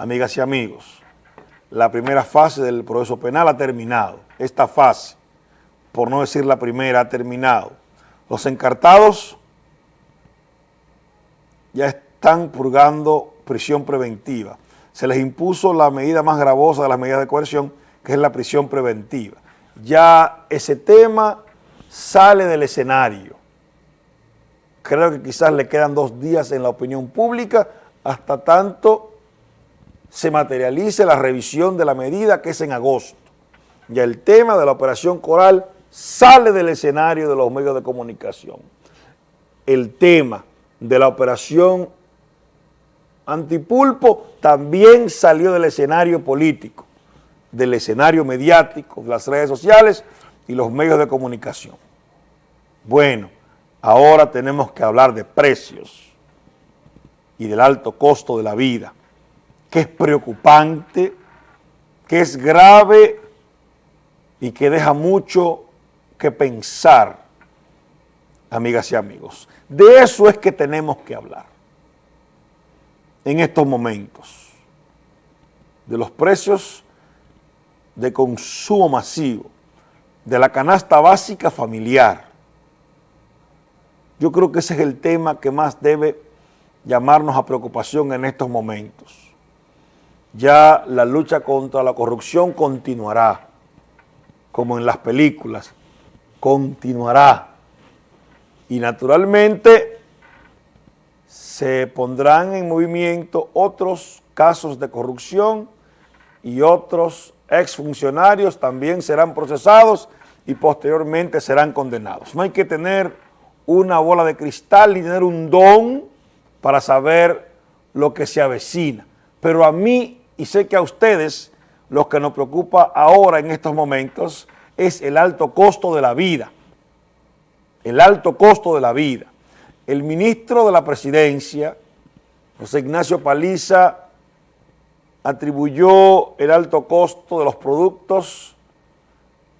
Amigas y amigos, la primera fase del proceso penal ha terminado. Esta fase, por no decir la primera, ha terminado. Los encartados ya están purgando prisión preventiva. Se les impuso la medida más gravosa de las medidas de coerción, que es la prisión preventiva. Ya ese tema sale del escenario. Creo que quizás le quedan dos días en la opinión pública hasta tanto se materialice la revisión de la medida que es en agosto. Ya el tema de la operación Coral sale del escenario de los medios de comunicación. El tema de la operación Antipulpo también salió del escenario político, del escenario mediático, las redes sociales y los medios de comunicación. Bueno, ahora tenemos que hablar de precios y del alto costo de la vida que es preocupante, que es grave y que deja mucho que pensar, amigas y amigos. De eso es que tenemos que hablar en estos momentos, de los precios de consumo masivo, de la canasta básica familiar. Yo creo que ese es el tema que más debe llamarnos a preocupación en estos momentos ya la lucha contra la corrupción continuará, como en las películas, continuará. Y naturalmente se pondrán en movimiento otros casos de corrupción y otros exfuncionarios también serán procesados y posteriormente serán condenados. No hay que tener una bola de cristal ni tener un don para saber lo que se avecina. Pero a mí y sé que a ustedes lo que nos preocupa ahora en estos momentos es el alto costo de la vida, el alto costo de la vida. El ministro de la presidencia, José Ignacio Paliza, atribuyó el alto costo de los productos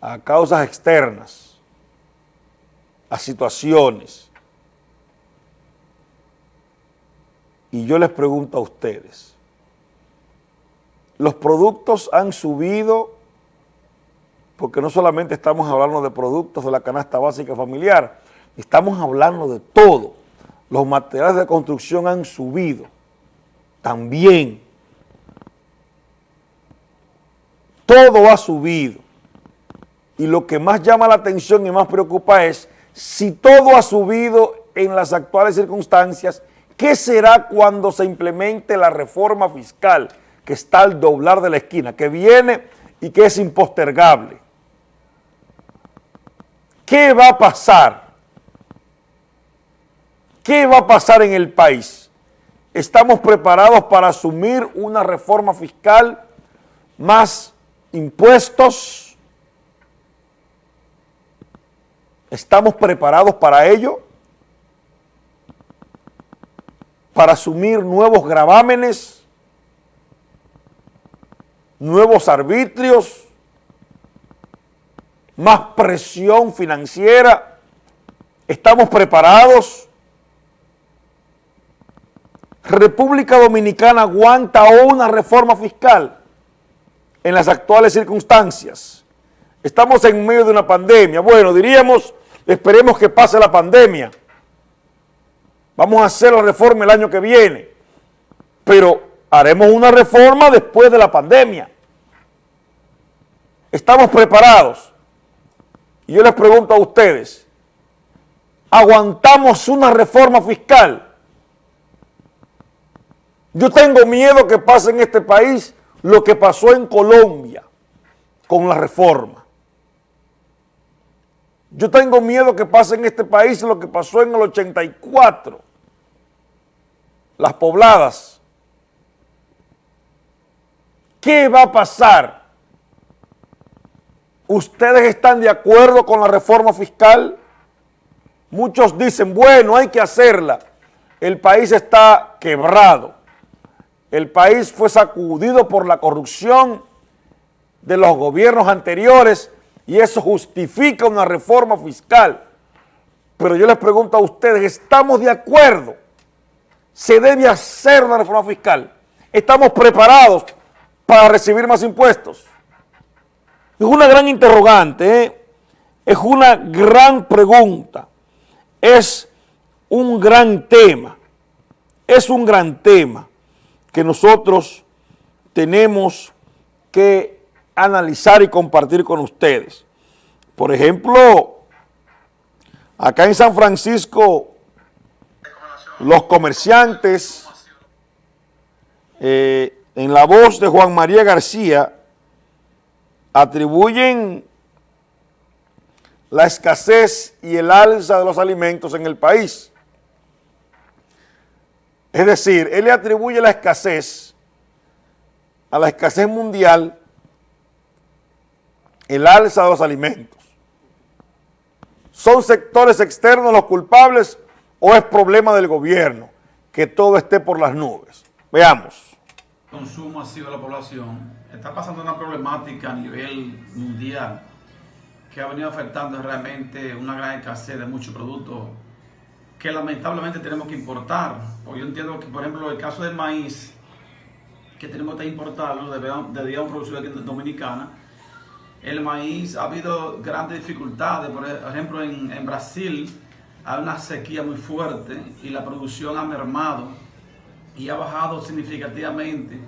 a causas externas, a situaciones. Y yo les pregunto a ustedes, los productos han subido, porque no solamente estamos hablando de productos de la canasta básica familiar, estamos hablando de todo. Los materiales de construcción han subido también. Todo ha subido. Y lo que más llama la atención y más preocupa es, si todo ha subido en las actuales circunstancias, ¿qué será cuando se implemente la reforma fiscal? Que está al doblar de la esquina, que viene y que es impostergable. ¿Qué va a pasar? ¿Qué va a pasar en el país? ¿Estamos preparados para asumir una reforma fiscal más impuestos? ¿Estamos preparados para ello? ¿Para asumir nuevos gravámenes? Nuevos arbitrios, más presión financiera, estamos preparados. República Dominicana aguanta una reforma fiscal en las actuales circunstancias. Estamos en medio de una pandemia. Bueno, diríamos, esperemos que pase la pandemia. Vamos a hacer la reforma el año que viene. Pero haremos una reforma después de la pandemia. Estamos preparados. Y yo les pregunto a ustedes, ¿aguantamos una reforma fiscal? Yo tengo miedo que pase en este país lo que pasó en Colombia con la reforma. Yo tengo miedo que pase en este país lo que pasó en el 84. Las pobladas ¿Qué va a pasar? ¿Ustedes están de acuerdo con la reforma fiscal? Muchos dicen, bueno, hay que hacerla. El país está quebrado. El país fue sacudido por la corrupción de los gobiernos anteriores y eso justifica una reforma fiscal. Pero yo les pregunto a ustedes, ¿estamos de acuerdo? ¿Se debe hacer una reforma fiscal? estamos preparados para recibir más impuestos. Es una gran interrogante, ¿eh? es una gran pregunta, es un gran tema, es un gran tema que nosotros tenemos que analizar y compartir con ustedes. Por ejemplo, acá en San Francisco, los comerciantes, eh, en la voz de Juan María García, atribuyen la escasez y el alza de los alimentos en el país. Es decir, él le atribuye la escasez a la escasez mundial, el alza de los alimentos. ¿Son sectores externos los culpables o es problema del gobierno que todo esté por las nubes? Veamos consumo masivo de la población, está pasando una problemática a nivel mundial que ha venido afectando realmente una gran escasez de muchos productos que lamentablemente tenemos que importar. Pues yo entiendo que, por ejemplo, el caso del maíz, que tenemos que importarlo, debíamos producir aquí en Dominicana, el maíz ha habido grandes dificultades, por ejemplo en, en Brasil hay una sequía muy fuerte y la producción ha mermado y ha bajado significativamente.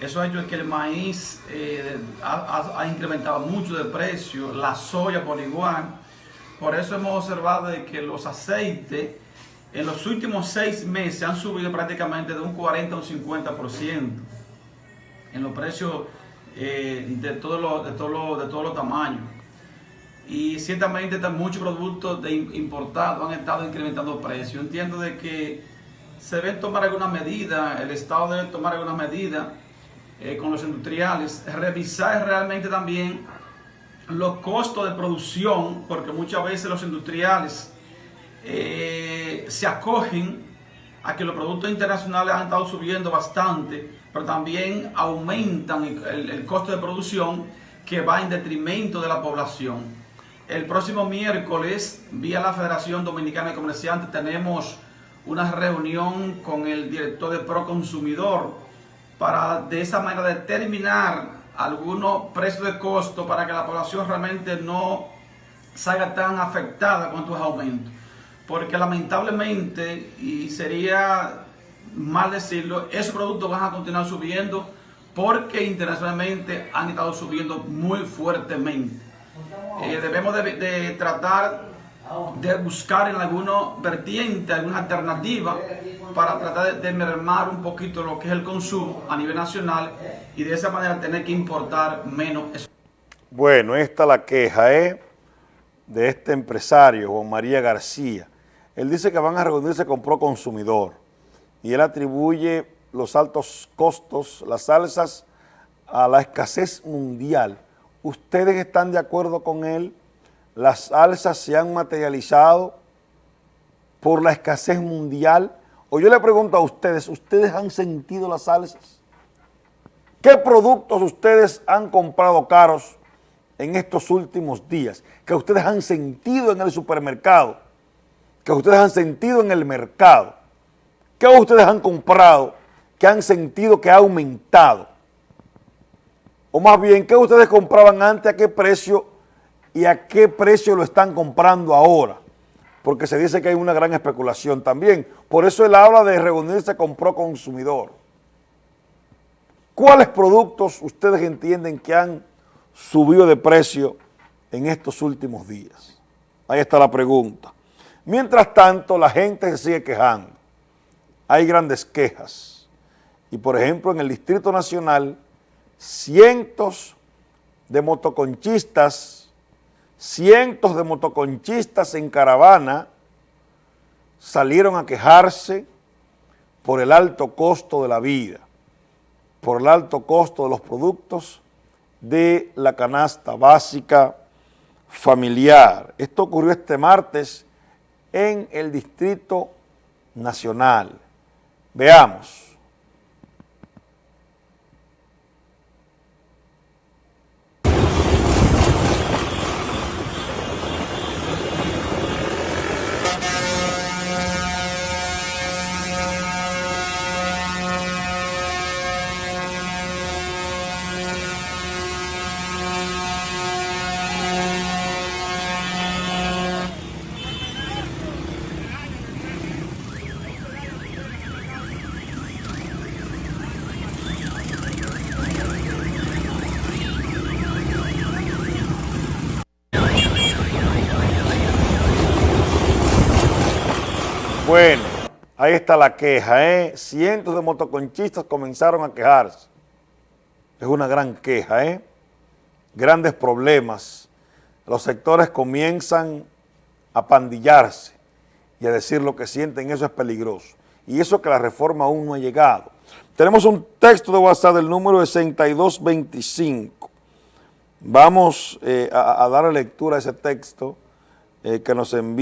Eso ha hecho que el maíz eh, ha, incrementado mucho de precio, la soya por igual. Por eso hemos observado de que los aceites en los últimos seis meses han subido prácticamente de un 40 a un 50% en los precios eh, de todos los de todo de todos los tamaños. Y ciertamente muchos productos de importados han estado incrementando precios. Entiendo de que se deben tomar alguna medida, el Estado debe tomar alguna medida eh, con los industriales, revisar realmente también los costos de producción, porque muchas veces los industriales eh, se acogen a que los productos internacionales han estado subiendo bastante, pero también aumentan el costo de producción que va en detrimento de la población. El próximo miércoles, vía la Federación Dominicana de Comerciantes, tenemos una reunión con el director de Proconsumidor para de esa manera determinar algunos precios de costo para que la población realmente no salga tan afectada con estos aumentos. Porque lamentablemente, y sería mal decirlo, esos productos van a continuar subiendo porque internacionalmente han estado subiendo muy fuertemente. Eh, debemos de tratar de buscar en alguna vertiente, alguna alternativa para tratar de, mermar un poquito lo que es el consumo a nivel nacional y de esa manera tener que importar menos. Bueno, esta es la queja ¿eh? de este empresario, Juan María García. Él dice que van a reunirse con Proconsumidor y él atribuye los altos costos, las alzas, a la escasez mundial. ¿Ustedes están de acuerdo con él? Las alzas se han materializado por la escasez mundial? O yo le pregunto a ustedes, ¿ustedes han sentido las alzas? ¿Qué productos ustedes han comprado caros en estos últimos días? Que ustedes han sentido en el supermercado, que ustedes han sentido en el mercado. ¿Qué ustedes han comprado que han sentido que ha aumentado? O más bien, ¿qué ustedes compraban antes? ¿A qué precio y a qué precio lo están comprando ahora, porque se dice que hay una gran especulación también. Por eso él habla de reunirse con Proconsumidor. ¿Cuáles productos ustedes entienden que han subido de precio en estos últimos días? Ahí está la pregunta. Mientras tanto, la gente se sigue quejando. Hay grandes quejas. Y por ejemplo, en el Distrito Nacional, cientos de motoconchistas cientos de motoconchistas en caravana salieron a quejarse por el alto costo de la vida, por el alto costo de los productos de la canasta básica familiar. Esto ocurrió este martes en el Distrito Nacional. Veamos. Bueno, ahí está la queja, ¿eh? Cientos de motoconchistas comenzaron a quejarse. Es una gran queja, ¿eh? Grandes problemas. Los sectores comienzan a pandillarse y a decir lo que sienten, eso es peligroso. Y eso que la reforma aún no ha llegado. Tenemos un texto de WhatsApp del número 6225. Vamos eh, a, a, dar lectura a ese texto eh, que nos envía.